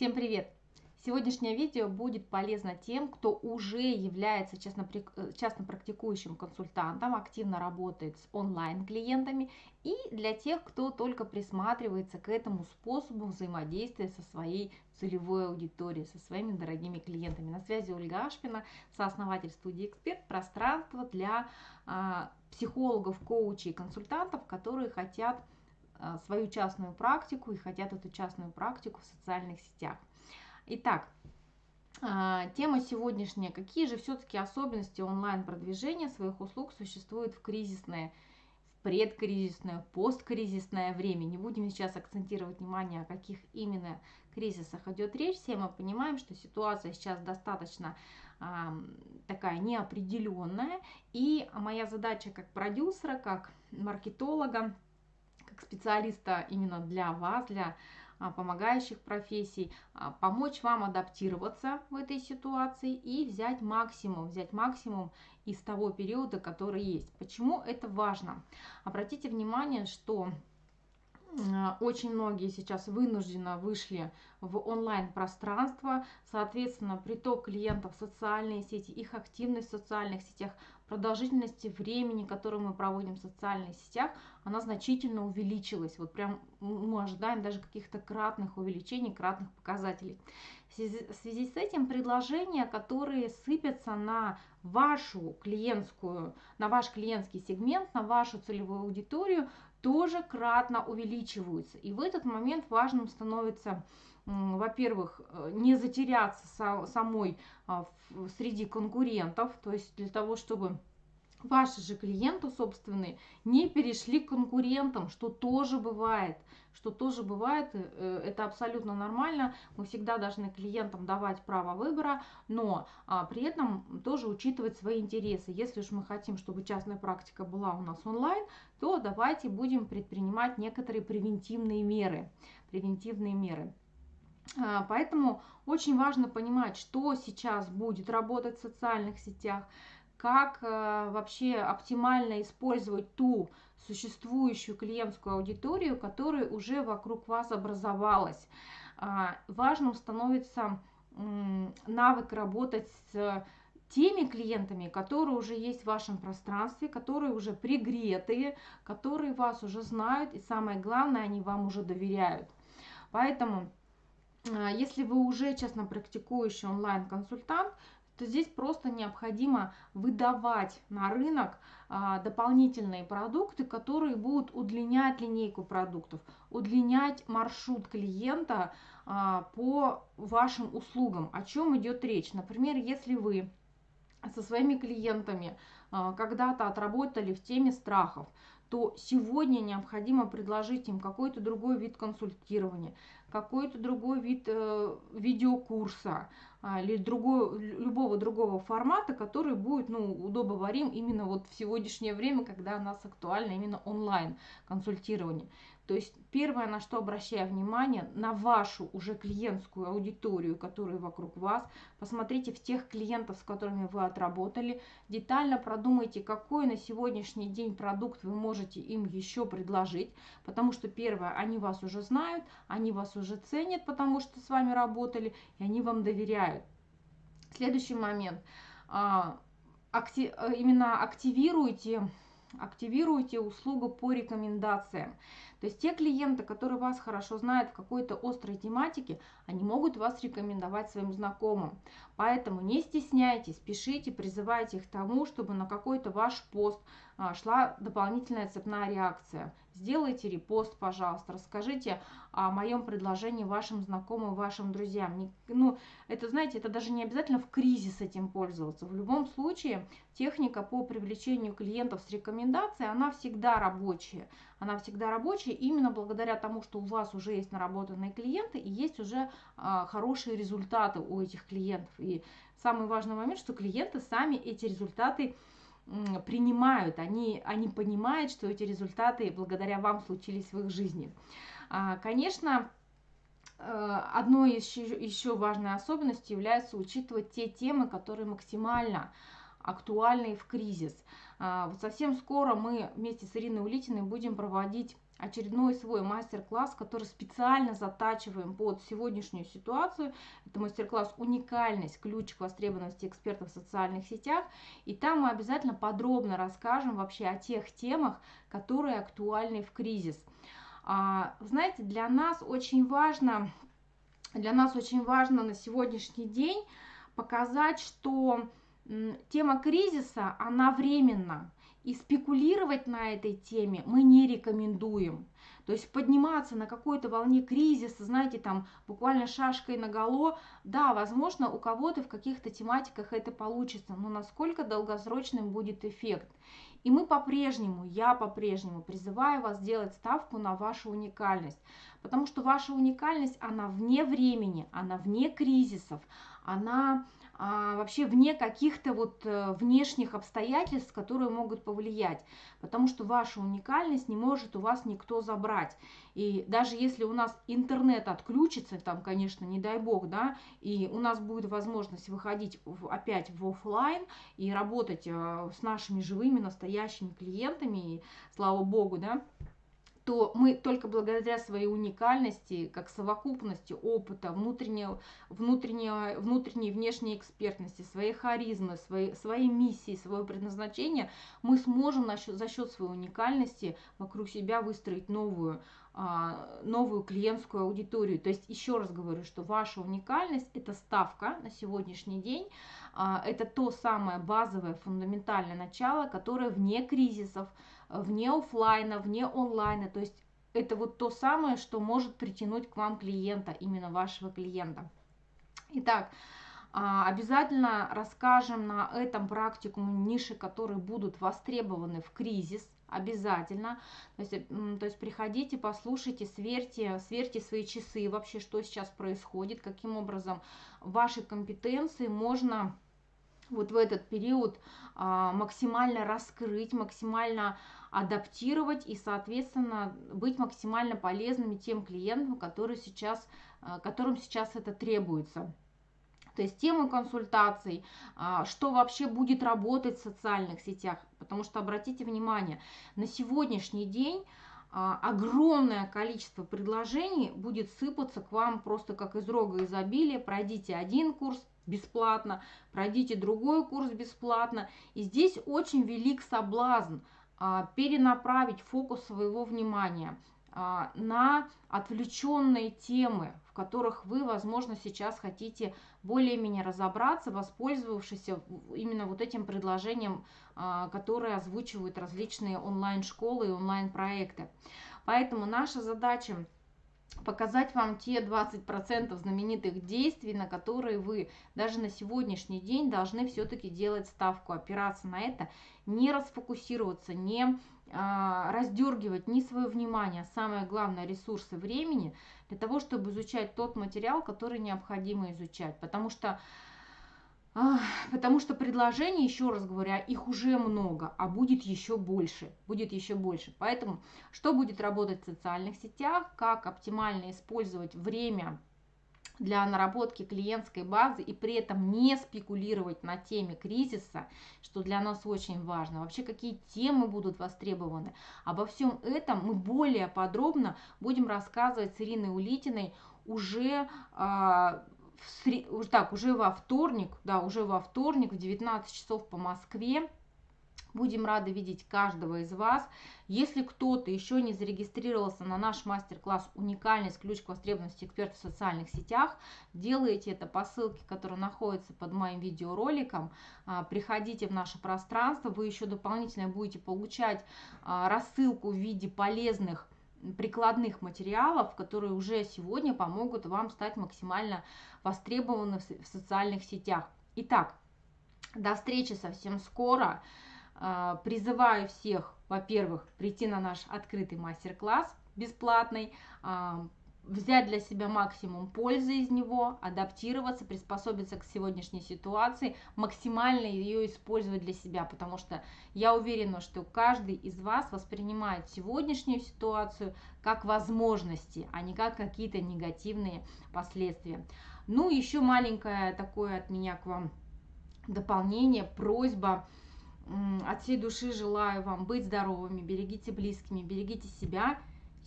Всем привет! Сегодняшнее видео будет полезно тем, кто уже является частно, э, частно практикующим консультантом, активно работает с онлайн-клиентами, и для тех, кто только присматривается к этому способу взаимодействия со своей целевой аудиторией, со своими дорогими клиентами. На связи Ольга Ашпина, сооснователь студии «Эксперт», пространство для а, психологов, коучей, консультантов, которые хотят свою частную практику и хотят эту частную практику в социальных сетях. Итак, а, тема сегодняшняя. Какие же все-таки особенности онлайн-продвижения своих услуг существуют в кризисное, в предкризисное, посткризисное время? Не будем сейчас акцентировать внимание, о каких именно кризисах идет речь. Все мы понимаем, что ситуация сейчас достаточно а, такая неопределенная. И моя задача как продюсера, как маркетолога, специалиста именно для вас, для а, помогающих профессий, а, помочь вам адаптироваться в этой ситуации и взять максимум, взять максимум из того периода, который есть. Почему это важно? Обратите внимание, что очень многие сейчас вынужденно вышли в онлайн-пространство, соответственно, приток клиентов в социальные сети, их активность в социальных сетях, продолжительности времени, которое мы проводим в социальных сетях, она значительно увеличилась. Вот прям мы ожидаем даже каких-то кратных увеличений, кратных показателей. В связи, с этим предложения, которые сыпятся на вашу клиентскую, на ваш клиентский сегмент, на вашу целевую аудиторию, тоже кратно увеличиваются. И в этот момент важным становится, во-первых, э, не затеряться самой а, среди конкурентов, то есть для того, чтобы ваши же клиенты собственные не перешли к конкурентам, что тоже бывает, что тоже бывает, э, это абсолютно нормально, мы всегда должны клиентам давать право выбора, но а, при этом тоже учитывать свои интересы. Если уж мы хотим, чтобы частная практика была у нас онлайн, то давайте будем предпринимать некоторые превентивные меры, превентивные меры. А, поэтому очень важно понимать, что сейчас будет работать в социальных сетях, как э, вообще оптимально использовать ту существующую клиентскую аудиторию, которая уже вокруг вас образовалась. А, важным становится навык работать с теми клиентами, которые уже есть в вашем пространстве, которые уже пригретые, которые вас уже знают, и самое главное, они вам уже доверяют. Поэтому, а, если вы уже честно практикующий онлайн-консультант, то здесь просто необходимо выдавать на рынок а, дополнительные продукты, которые будут удлинять линейку продуктов, удлинять маршрут клиента а, по вашим услугам. О чем идет речь? Например, если вы со своими клиентами а, когда-то отработали в теме страхов, то сегодня необходимо предложить им какой-то другой вид консультирования, какой-то другой вид э, видеокурса или другой, любого другого формата, который будет ну, удобоварим именно вот в сегодняшнее время, когда у нас актуально именно онлайн консультирование. То есть первое, на что обращаю внимание, на вашу уже клиентскую аудиторию, которая вокруг вас. Посмотрите в тех клиентов, с которыми вы отработали. Детально продумайте, какой на сегодняшний день продукт вы можете им еще предложить. Потому что первое, они вас уже знают, они вас уже ценят, потому что с вами работали, и они вам доверяют. Следующий момент. А, именно активируйте активируйте услугу по рекомендациям. То есть те клиенты, которые вас хорошо знают в какой-то острой тематике, они могут вас рекомендовать своим знакомым. Поэтому не стесняйтесь, пишите, призывайте их к тому, чтобы на какой-то ваш пост а, шла дополнительная цепная реакция. Сделайте репост, пожалуйста, расскажите о моем предложении вашим знакомым, вашим друзьям. Ну, это, знаете, это даже не обязательно в кризис этим пользоваться. В любом случае, техника по привлечению клиентов с рекомендацией, она всегда рабочая. Она всегда рабочая именно благодаря тому, что у вас уже есть наработанные клиенты и есть уже а, хорошие результаты у этих клиентов. И самый важный момент, что клиенты сами эти результаты принимают, они, они понимают, что эти результаты благодаря вам случились в их жизни. А, конечно, э, одной еще, еще важной особенностью является учитывать те темы, которые максимально актуальны в кризис. А, вот совсем скоро мы вместе с Ириной Улитиной будем проводить очередной свой мастер-класс, который специально затачиваем под сегодняшнюю ситуацию. Это мастер-класс «Уникальность. Ключ к востребованности экспертов в социальных сетях». И там мы обязательно подробно расскажем вообще о тех темах, которые актуальны в кризис. А, знаете, для нас очень важно, для нас очень важно на сегодняшний день показать, что тема кризиса, она временна. И спекулировать на этой теме мы не рекомендуем. То есть подниматься на какой-то волне кризиса, знаете, там буквально шашкой на голо, да, возможно, у кого-то в каких-то тематиках это получится, но насколько долгосрочным будет эффект. И мы по-прежнему, я по-прежнему призываю вас сделать ставку на вашу уникальность, потому что ваша уникальность, она вне времени, она вне кризисов, она а, вообще вне каких-то вот э, внешних обстоятельств, которые могут повлиять, потому что ваша уникальность не может у вас никто забрать. И даже если у нас интернет отключится, там, конечно, не дай бог, да, и у нас будет возможность выходить в, опять в офлайн и работать э, с нашими живыми настоящими клиентами, и, слава богу, да, то мы только благодаря своей уникальности, как совокупности опыта, внутренней, внутренней, внутренней и внешней экспертности, своей харизмы, своей, своей миссии, своего предназначения, мы сможем за счет своей уникальности вокруг себя выстроить новую, новую клиентскую аудиторию. То есть еще раз говорю, что ваша уникальность – это ставка на сегодняшний день, а, это то самое базовое, фундаментальное начало, которое вне кризисов, вне офлайна, вне онлайна. То есть это вот то самое, что может притянуть к вам клиента, именно вашего клиента. Итак, а, обязательно расскажем на этом практикуме ниши, которые будут востребованы в кризис, обязательно. То есть, то есть приходите, послушайте, сверьте, сверьте свои часы вообще, что сейчас происходит, каким образом ваши компетенции можно вот в этот период а, максимально раскрыть, максимально адаптировать и, соответственно, быть максимально полезными тем клиентам, которые сейчас, а, которым сейчас это требуется. То есть тему консультаций, а, что вообще будет работать в социальных сетях. Потому что обратите внимание, на сегодняшний день а, огромное количество предложений будет сыпаться к вам просто как из рога изобилия. Пройдите один курс, бесплатно, пройдите другой курс бесплатно. И здесь очень велик соблазн а, перенаправить фокус своего внимания на отвлеченные темы, в которых вы, возможно, сейчас хотите более-менее разобраться, воспользовавшись именно вот этим предложением, а, которое озвучивают различные онлайн-школы и онлайн-проекты. Поэтому наша задача показать вам те 20% знаменитых действий, на которые вы даже на сегодняшний день должны все-таки делать ставку, опираться на это, не расфокусироваться, не а, раздергивать ни свое внимание, а самое главное ресурсы времени для того, чтобы изучать тот материал, который необходимо изучать. Потому что Потому что предложений, еще раз говоря, их уже много, а будет еще больше, будет еще больше. Поэтому, что будет работать в социальных сетях, как оптимально использовать время для наработки клиентской базы и при этом не спекулировать на теме кризиса, что для нас очень важно. Вообще, какие темы будут востребованы. Обо всем этом мы более подробно будем рассказывать с Ириной Улитиной уже а, в сред... так, уже во вторник, да, уже во вторник в 19 часов по Москве. Будем рады видеть каждого из вас. Если кто-то еще не зарегистрировался на наш мастер-класс «Уникальность. Ключ к востребованности экспертов в социальных сетях», делайте это по ссылке, которая находится под моим видеороликом. А, приходите в наше пространство. Вы еще дополнительно будете получать а, рассылку в виде полезных прикладных материалов, которые уже сегодня помогут вам стать максимально востребованным в социальных сетях. Итак, до встречи совсем скоро. А, призываю всех, во-первых, прийти на наш открытый мастер-класс бесплатный, а, взять для себя максимум пользы из него, адаптироваться, приспособиться к сегодняшней ситуации, максимально ее использовать для себя, потому что я уверена, что каждый из вас воспринимает сегодняшнюю ситуацию как возможности, а не как какие-то негативные последствия. Ну, еще маленькое такое от меня к вам дополнение, просьба. От всей души желаю вам быть здоровыми, берегите близкими, берегите себя,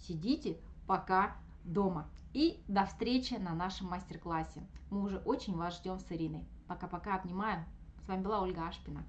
сидите пока дома. И до встречи на нашем мастер-классе. Мы уже очень вас ждем с Ириной. Пока-пока, обнимаю. С вами была Ольга Ашпина.